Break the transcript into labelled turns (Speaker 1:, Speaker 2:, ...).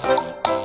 Speaker 1: Música